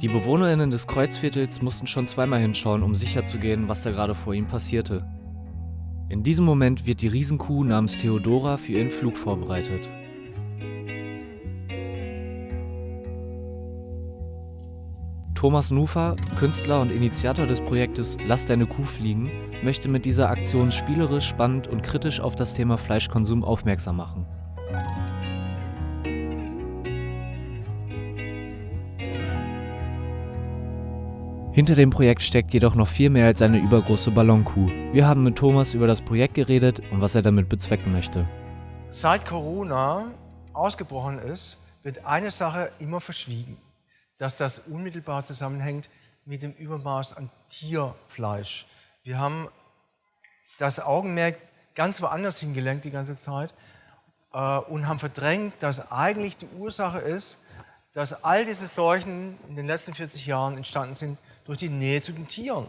Die BewohnerInnen des Kreuzviertels mussten schon zweimal hinschauen, um sicherzugehen, was da gerade vor ihnen passierte. In diesem Moment wird die Riesenkuh namens Theodora für ihren Flug vorbereitet. Thomas Nufer, Künstler und Initiator des Projektes Lass deine Kuh fliegen, möchte mit dieser Aktion spielerisch, spannend und kritisch auf das Thema Fleischkonsum aufmerksam machen. Hinter dem Projekt steckt jedoch noch viel mehr als eine übergroße Ballonkuh. Wir haben mit Thomas über das Projekt geredet und was er damit bezwecken möchte. Seit Corona ausgebrochen ist, wird eine Sache immer verschwiegen, dass das unmittelbar zusammenhängt mit dem Übermaß an Tierfleisch. Wir haben das Augenmerk ganz woanders hingelenkt die ganze Zeit äh, und haben verdrängt, dass eigentlich die Ursache ist, dass all diese Seuchen in den letzten 40 Jahren entstanden sind durch die Nähe zu den Tieren.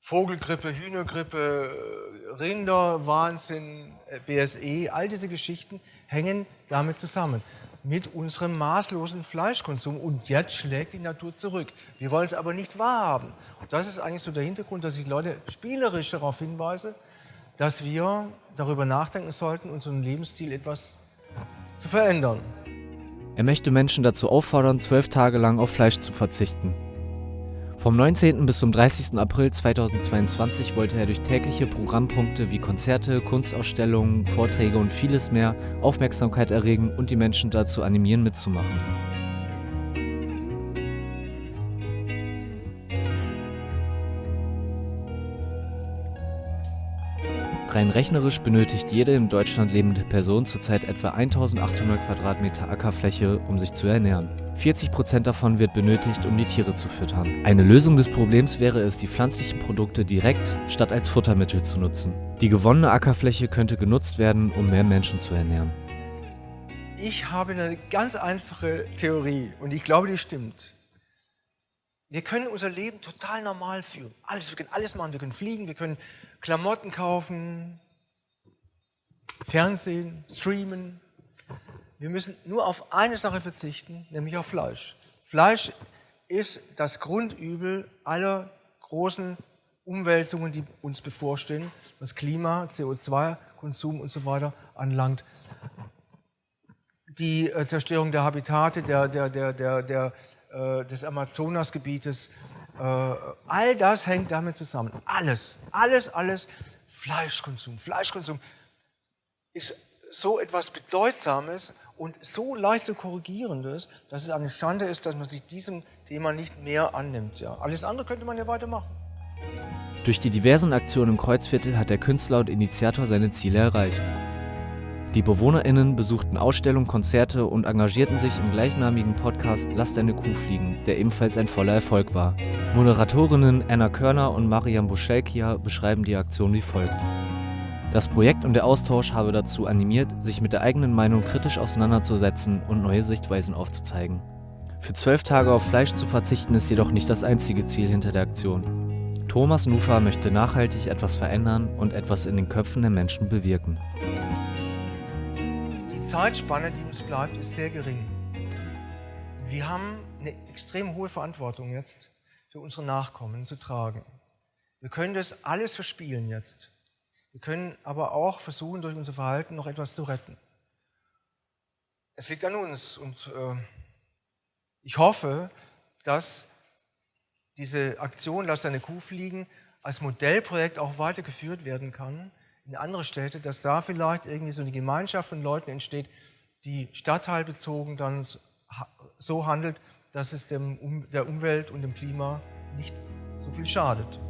Vogelgrippe, Hühnergrippe, Rinderwahnsinn, äh, BSE, all diese Geschichten hängen damit zusammen. Mit unserem maßlosen Fleischkonsum. Und jetzt schlägt die Natur zurück. Wir wollen es aber nicht wahrhaben. Und das ist eigentlich so der Hintergrund, dass ich Leute spielerisch darauf hinweise, dass wir darüber nachdenken sollten, unseren Lebensstil etwas zu verändern. Er möchte Menschen dazu auffordern, zwölf Tage lang auf Fleisch zu verzichten. Vom 19. bis zum 30. April 2022 wollte er durch tägliche Programmpunkte wie Konzerte, Kunstausstellungen, Vorträge und vieles mehr Aufmerksamkeit erregen und die Menschen dazu animieren mitzumachen. Rein rechnerisch benötigt jede in Deutschland lebende Person zurzeit etwa 1800 Quadratmeter Ackerfläche, um sich zu ernähren. 40 Prozent davon wird benötigt, um die Tiere zu füttern. Eine Lösung des Problems wäre es, die pflanzlichen Produkte direkt statt als Futtermittel zu nutzen. Die gewonnene Ackerfläche könnte genutzt werden, um mehr Menschen zu ernähren. Ich habe eine ganz einfache Theorie und ich glaube, die stimmt. Wir können unser Leben total normal führen. Alles, wir können alles machen. Wir können fliegen, wir können Klamotten kaufen, Fernsehen, streamen. Wir müssen nur auf eine Sache verzichten, nämlich auf Fleisch. Fleisch ist das Grundübel aller großen Umwälzungen, die uns bevorstehen, was Klima, CO2-Konsum und so weiter anlangt. Die äh, Zerstörung der Habitate, der, der, der, der, der äh, des Amazonasgebietes. Äh, all das hängt damit zusammen. Alles, alles, alles. Fleischkonsum. Fleischkonsum ist so etwas Bedeutsames und so leicht zu korrigierendes, dass es eine Schande ist, dass man sich diesem Thema nicht mehr annimmt. Ja. Alles andere könnte man ja weitermachen. Durch die diversen Aktionen im Kreuzviertel hat der Künstler und Initiator seine Ziele erreicht. Die BewohnerInnen besuchten Ausstellungen, Konzerte und engagierten sich im gleichnamigen Podcast Lass deine Kuh fliegen, der ebenfalls ein voller Erfolg war. Moderatorinnen Anna Körner und Mariam Buschelkia beschreiben die Aktion wie folgt. Das Projekt und der Austausch habe dazu animiert, sich mit der eigenen Meinung kritisch auseinanderzusetzen und neue Sichtweisen aufzuzeigen. Für zwölf Tage auf Fleisch zu verzichten ist jedoch nicht das einzige Ziel hinter der Aktion. Thomas Nufa möchte nachhaltig etwas verändern und etwas in den Köpfen der Menschen bewirken. Zeitspanne, die uns bleibt, ist sehr gering. Wir haben eine extrem hohe Verantwortung jetzt für unsere Nachkommen zu tragen. Wir können das alles verspielen jetzt. Wir können aber auch versuchen, durch unser Verhalten noch etwas zu retten. Es liegt an uns und äh, ich hoffe, dass diese Aktion Lass deine Kuh fliegen als Modellprojekt auch weitergeführt werden kann in andere Städte, dass da vielleicht irgendwie so eine Gemeinschaft von Leuten entsteht, die stadtteilbezogen dann so handelt, dass es dem, der Umwelt und dem Klima nicht so viel schadet.